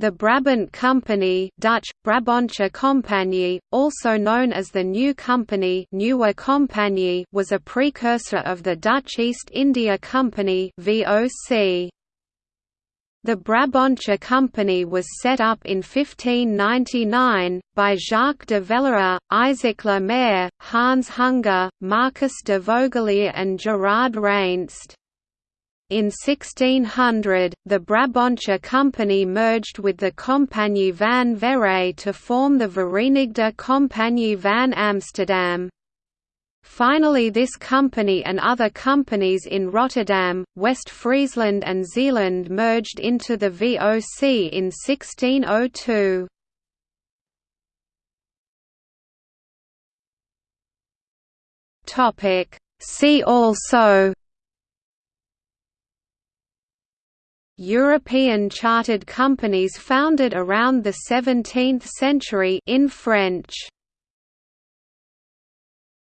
The Brabant Company Dutch, Compagnie, also known as the New Company Compagnie was a precursor of the Dutch East India Company VOC. The Brabantse Company was set up in 1599, by Jacques de Villeroy, Isaac Le Maire, Hans Hunger, Marcus de Vogelaer and Gerard Reynst. In 1600, the Brabantse Company merged with the Compagnie van Veere to form the Verenigde Compagnie van Amsterdam. Finally this company and other companies in Rotterdam, West Friesland and Zeeland merged into the VOC in 1602. See also European chartered companies founded around the 17th century in French